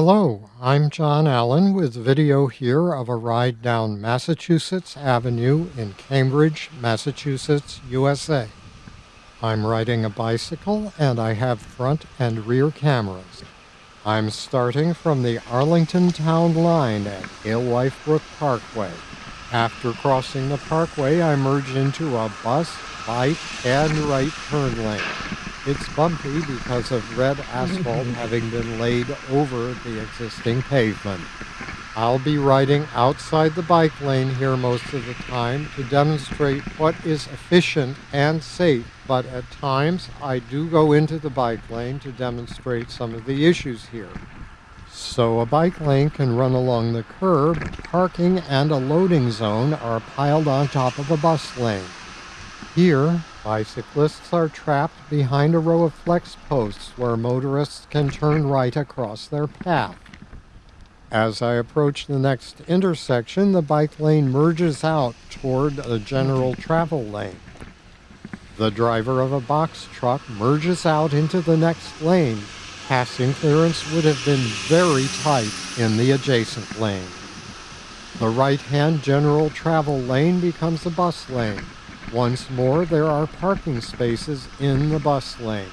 Hello, I'm John Allen with video here of a ride down Massachusetts Avenue in Cambridge, Massachusetts, USA. I'm riding a bicycle and I have front and rear cameras. I'm starting from the Arlington Town line at Alewife Brook Parkway. After crossing the parkway, I merge into a bus, bike, and right turn lane. It's bumpy because of red asphalt having been laid over the existing pavement. I'll be riding outside the bike lane here most of the time to demonstrate what is efficient and safe, but at times I do go into the bike lane to demonstrate some of the issues here. So a bike lane can run along the curb, parking and a loading zone are piled on top of a bus lane. Here, bicyclists are trapped behind a row of flex posts where motorists can turn right across their path. As I approach the next intersection, the bike lane merges out toward a general travel lane. The driver of a box truck merges out into the next lane. Passing clearance would have been very tight in the adjacent lane. The right-hand general travel lane becomes a bus lane. Once more, there are parking spaces in the bus lane.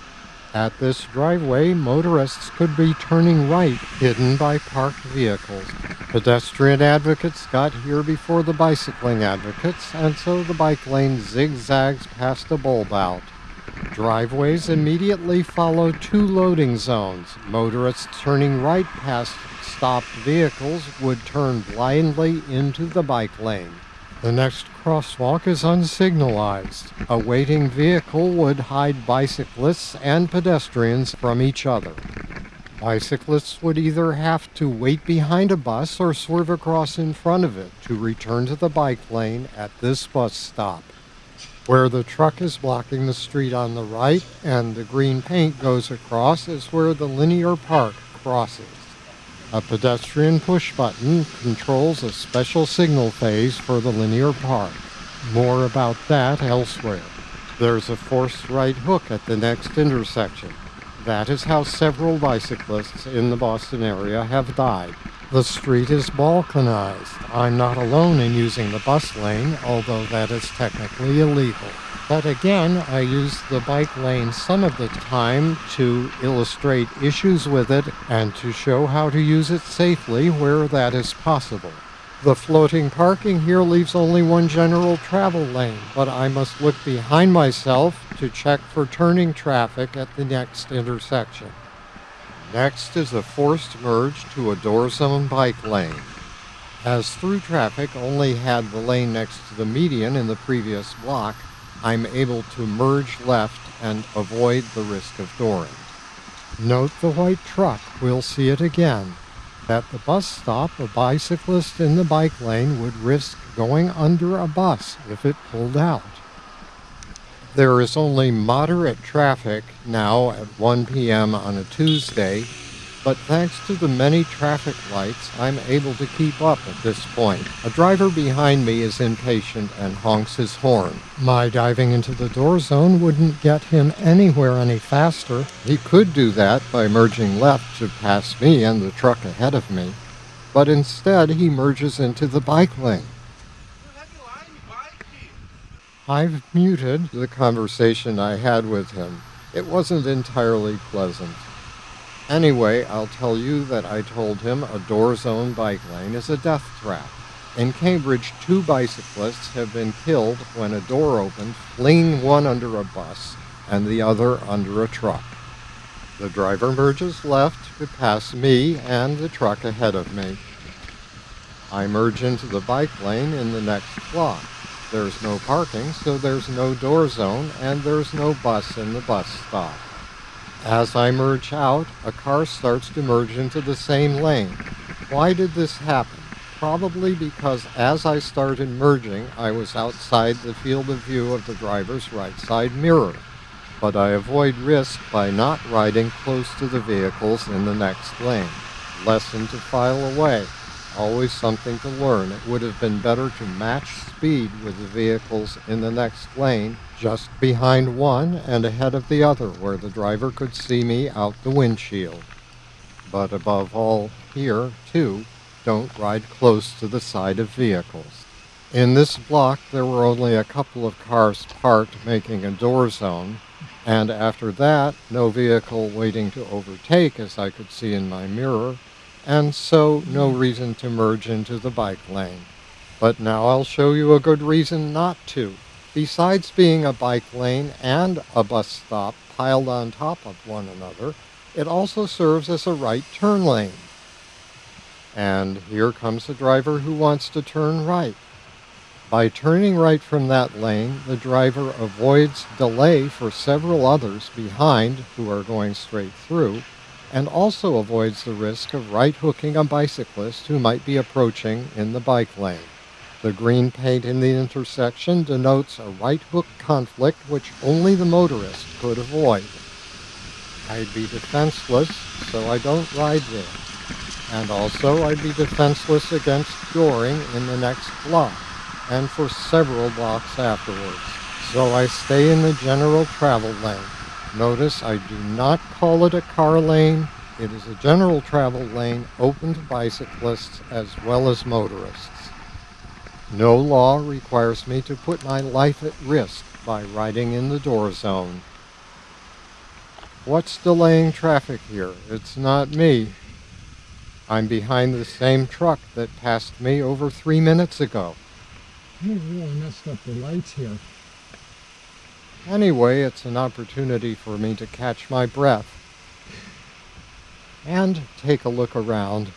At this driveway, motorists could be turning right, hidden by parked vehicles. Pedestrian advocates got here before the bicycling advocates, and so the bike lane zigzags past a bulb out. Driveways immediately follow two loading zones. Motorists turning right past stopped vehicles would turn blindly into the bike lane. The next crosswalk is unsignalized. A waiting vehicle would hide bicyclists and pedestrians from each other. Bicyclists would either have to wait behind a bus or swerve across in front of it to return to the bike lane at this bus stop. Where the truck is blocking the street on the right and the green paint goes across is where the linear park crosses. A pedestrian push button controls a special signal phase for the linear park. More about that elsewhere. There's a forced right hook at the next intersection. That is how several bicyclists in the Boston area have died. The street is balkanized. I'm not alone in using the bus lane, although that is technically illegal. But again, I use the bike lane some of the time to illustrate issues with it and to show how to use it safely where that is possible. The floating parking here leaves only one general travel lane, but I must look behind myself to check for turning traffic at the next intersection. Next is a forced merge to a door zone bike lane. As through traffic only had the lane next to the median in the previous block, I'm able to merge left and avoid the risk of dooring. Note the white truck, we'll see it again. At the bus stop, a bicyclist in the bike lane would risk going under a bus if it pulled out. There is only moderate traffic now at 1 p.m. on a Tuesday but thanks to the many traffic lights, I'm able to keep up at this point. A driver behind me is impatient and honks his horn. My diving into the door zone wouldn't get him anywhere any faster. He could do that by merging left to pass me and the truck ahead of me, but instead he merges into the bike lane. I've muted the conversation I had with him. It wasn't entirely pleasant. Anyway, I'll tell you that I told him a door zone bike lane is a death trap. In Cambridge, two bicyclists have been killed when a door opened, fleeing one under a bus and the other under a truck. The driver merges left to pass me and the truck ahead of me. I merge into the bike lane in the next block. There's no parking, so there's no door zone, and there's no bus in the bus stop. As I merge out, a car starts to merge into the same lane. Why did this happen? Probably because as I started merging, I was outside the field of view of the driver's right side mirror. But I avoid risk by not riding close to the vehicles in the next lane. Lesson to file away. Always something to learn. It would have been better to match speed with the vehicles in the next lane just behind one and ahead of the other where the driver could see me out the windshield. but above all, here, too, don't ride close to the side of vehicles. In this block, there were only a couple of cars parked making a door zone, and after that, no vehicle waiting to overtake as I could see in my mirror, and so no reason to merge into the bike lane. But now I'll show you a good reason not to. Besides being a bike lane and a bus stop piled on top of one another, it also serves as a right turn lane. And here comes a driver who wants to turn right. By turning right from that lane, the driver avoids delay for several others behind who are going straight through, and also avoids the risk of right hooking a bicyclist who might be approaching in the bike lane. The green paint in the intersection denotes a right hook conflict which only the motorist could avoid. I'd be defenseless, so I don't ride there and also I'd be defenseless against dooring in the next block, and for several blocks afterwards. So I stay in the general travel lane. Notice I do not call it a car lane. It is a general travel lane open to bicyclists as well as motorists. No law requires me to put my life at risk by riding in the door zone. What's delaying traffic here? It's not me. I'm behind the same truck that passed me over three minutes ago. You really messed up the lights here. Anyway, it's an opportunity for me to catch my breath and take a look around.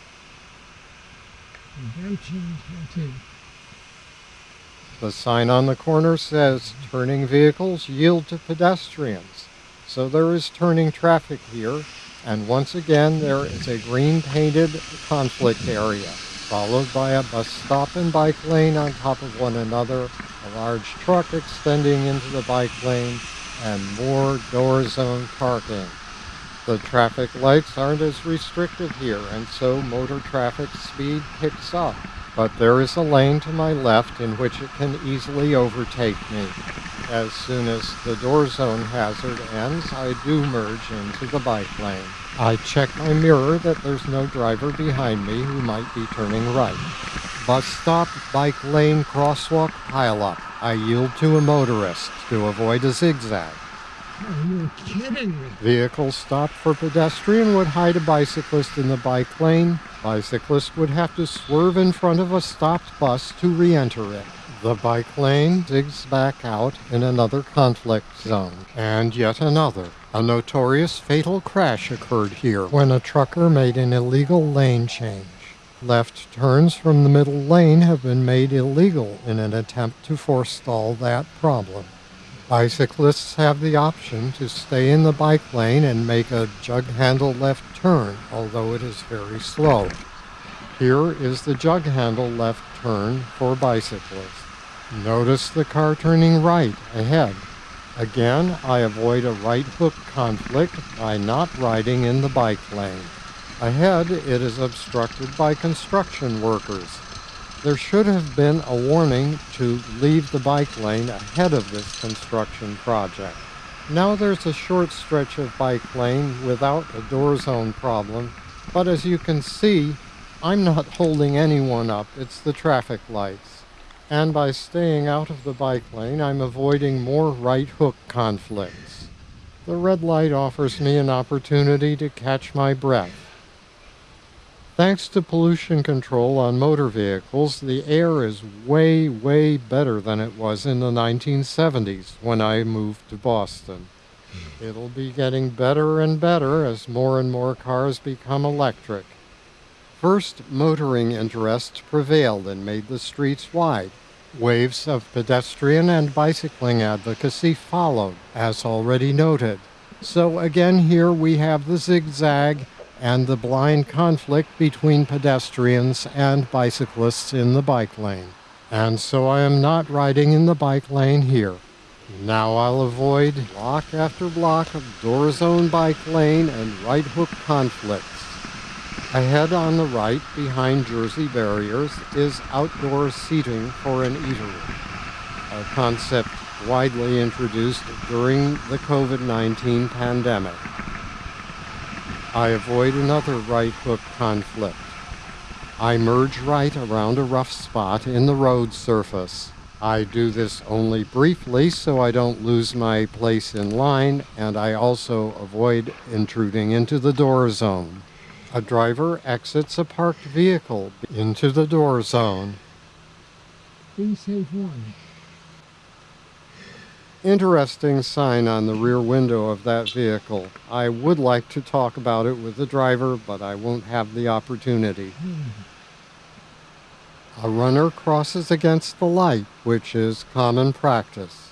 The sign on the corner says turning vehicles yield to pedestrians. So there is turning traffic here and once again, there is a green painted conflict area, followed by a bus stop and bike lane on top of one another, a large truck extending into the bike lane, and more door zone parking. The traffic lights aren't as restrictive here, and so motor traffic speed picks up. But there is a lane to my left in which it can easily overtake me. As soon as the door zone hazard ends, I do merge into the bike lane. I check my mirror that there's no driver behind me who might be turning right. Bus stop, bike lane, crosswalk, pileup. I yield to a motorist to avoid a zigzag. Are you kidding me? Vehicle stopped for pedestrian would hide a bicyclist in the bike lane. Bicyclist would have to swerve in front of a stopped bus to re-enter it. The bike lane digs back out in another conflict zone, and yet another. A notorious fatal crash occurred here when a trucker made an illegal lane change. Left turns from the middle lane have been made illegal in an attempt to forestall that problem. Bicyclists have the option to stay in the bike lane and make a jug handle left turn, although it is very slow. Here is the jug handle left turn for bicyclists. Notice the car turning right ahead. Again, I avoid a right hook conflict by not riding in the bike lane. Ahead, it is obstructed by construction workers. There should have been a warning to leave the bike lane ahead of this construction project. Now there's a short stretch of bike lane without a door zone problem, but as you can see, I'm not holding anyone up, it's the traffic lights. And by staying out of the bike lane, I'm avoiding more right hook conflicts. The red light offers me an opportunity to catch my breath. Thanks to pollution control on motor vehicles, the air is way, way better than it was in the 1970s when I moved to Boston. Hmm. It'll be getting better and better as more and more cars become electric. First, motoring interests prevailed and made the streets wide. Waves of pedestrian and bicycling advocacy followed, as already noted. So again here we have the zigzag and the blind conflict between pedestrians and bicyclists in the bike lane. And so I am not riding in the bike lane here. Now I'll avoid block after block of door zone bike lane and right hook conflicts. Ahead on the right, behind Jersey barriers, is outdoor seating for an eatery, a concept widely introduced during the COVID-19 pandemic. I avoid another right hook conflict. I merge right around a rough spot in the road surface. I do this only briefly so I don't lose my place in line and I also avoid intruding into the door zone. A driver exits a parked vehicle into the door zone. Be safe one. Interesting sign on the rear window of that vehicle. I would like to talk about it with the driver, but I won't have the opportunity. A runner crosses against the light, which is common practice.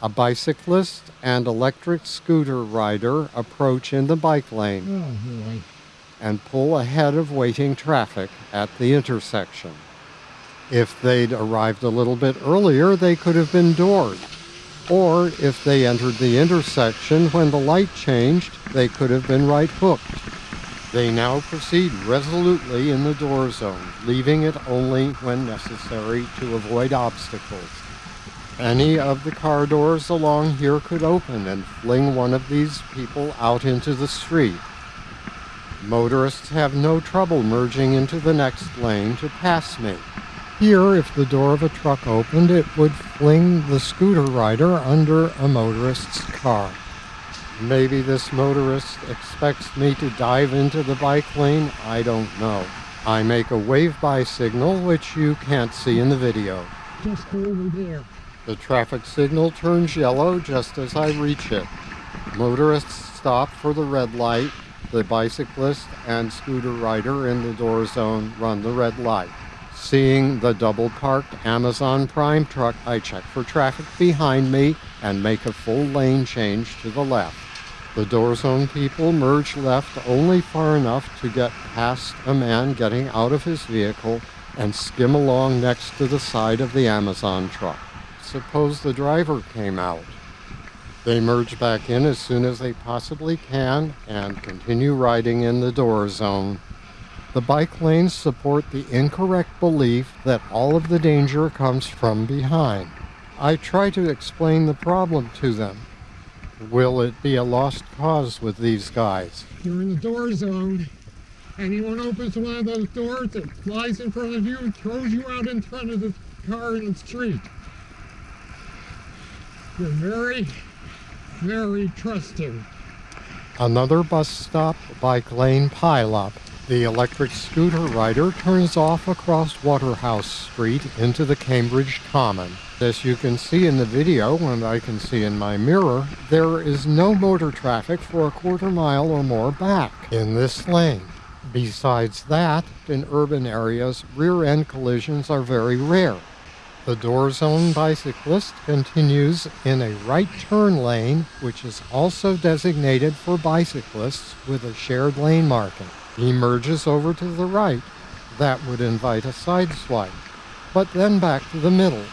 A bicyclist and electric scooter rider approach in the bike lane Oh and pull ahead of waiting traffic at the intersection. If they'd arrived a little bit earlier, they could have been doored. Or if they entered the intersection when the light changed, they could have been right hooked. They now proceed resolutely in the door zone, leaving it only when necessary to avoid obstacles. Any of the car doors along here could open and fling one of these people out into the street. Motorists have no trouble merging into the next lane to pass me. Here, if the door of a truck opened, it would fling the scooter rider under a motorist's car. Maybe this motorist expects me to dive into the bike lane, I don't know. I make a wave by signal, which you can't see in the video. Just over there. The traffic signal turns yellow just as I reach it. Motorists stop for the red light. The bicyclist and scooter rider in the door zone run the red light. Seeing the double parked Amazon Prime truck, I check for traffic behind me and make a full lane change to the left. The door zone people merge left only far enough to get past a man getting out of his vehicle and skim along next to the side of the Amazon truck. Suppose the driver came out. They merge back in as soon as they possibly can and continue riding in the door zone. The bike lanes support the incorrect belief that all of the danger comes from behind. I try to explain the problem to them. Will it be a lost cause with these guys? You're in the door zone. Anyone opens one of those doors, it flies in front of you and throws you out in front of the car in the street. You're very, very trusting. Another bus stop, bike lane pileup. The electric scooter rider turns off across Waterhouse Street into the Cambridge Common. As you can see in the video, and I can see in my mirror, there is no motor traffic for a quarter mile or more back in this lane. Besides that, in urban areas, rear end collisions are very rare. The door zone bicyclist continues in a right turn lane, which is also designated for bicyclists with a shared lane marking. He merges over to the right. That would invite a side swipe, but then back to the middle.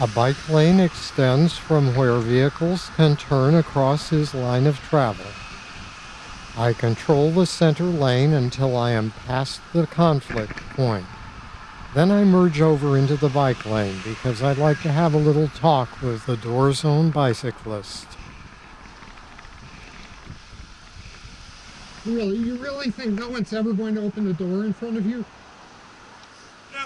A bike lane extends from where vehicles can turn across his line of travel. I control the center lane until I am past the conflict point. Then I merge over into the bike lane because I'd like to have a little talk with the door zone bicyclist. Really, you really think no one's ever going to open the door in front of you? No,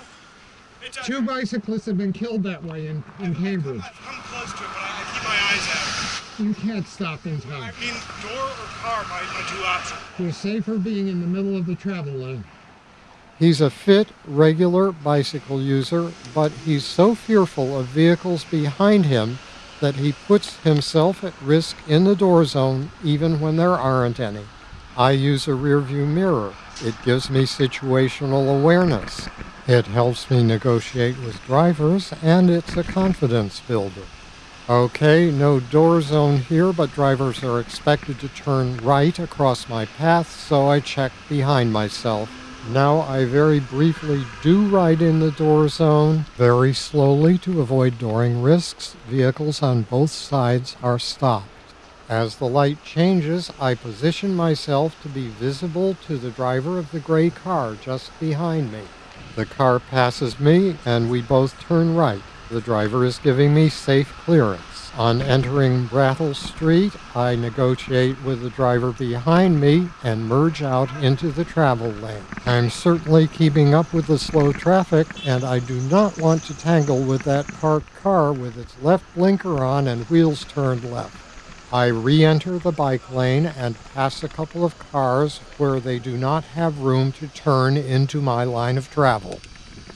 it doesn't. Two bicyclists have been killed that way in, in Cambridge. I've come close to it, but I, I keep my eyes out. You can't stop in time. I time. mean, door or car, my, my two options. You're safer being in the middle of the travel lane. He's a fit, regular bicycle user, but he's so fearful of vehicles behind him that he puts himself at risk in the door zone even when there aren't any. I use a rear view mirror. It gives me situational awareness. It helps me negotiate with drivers, and it's a confidence builder. Okay, no door zone here, but drivers are expected to turn right across my path, so I check behind myself. Now I very briefly do ride in the door zone, very slowly to avoid dooring risks. Vehicles on both sides are stopped. As the light changes, I position myself to be visible to the driver of the gray car just behind me. The car passes me, and we both turn right. The driver is giving me safe clearance. On entering Brattle Street, I negotiate with the driver behind me and merge out into the travel lane. I'm certainly keeping up with the slow traffic, and I do not want to tangle with that parked car with its left blinker on and wheels turned left. I re enter the bike lane and pass a couple of cars where they do not have room to turn into my line of travel.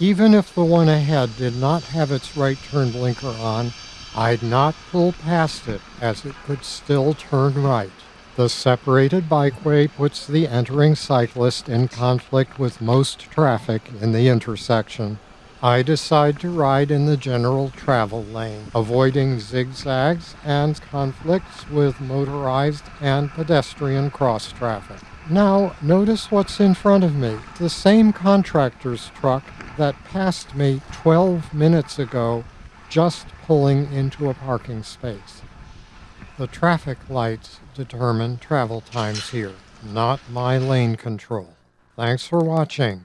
Even if the one ahead did not have its right turn blinker on, I'd not pull past it as it could still turn right. The separated bikeway puts the entering cyclist in conflict with most traffic in the intersection. I decide to ride in the general travel lane, avoiding zigzags and conflicts with motorized and pedestrian cross traffic. Now, notice what's in front of me. The same contractor's truck that passed me 12 minutes ago just pulling into a parking space. The traffic lights determine travel times here, not my lane control. Thanks for watching.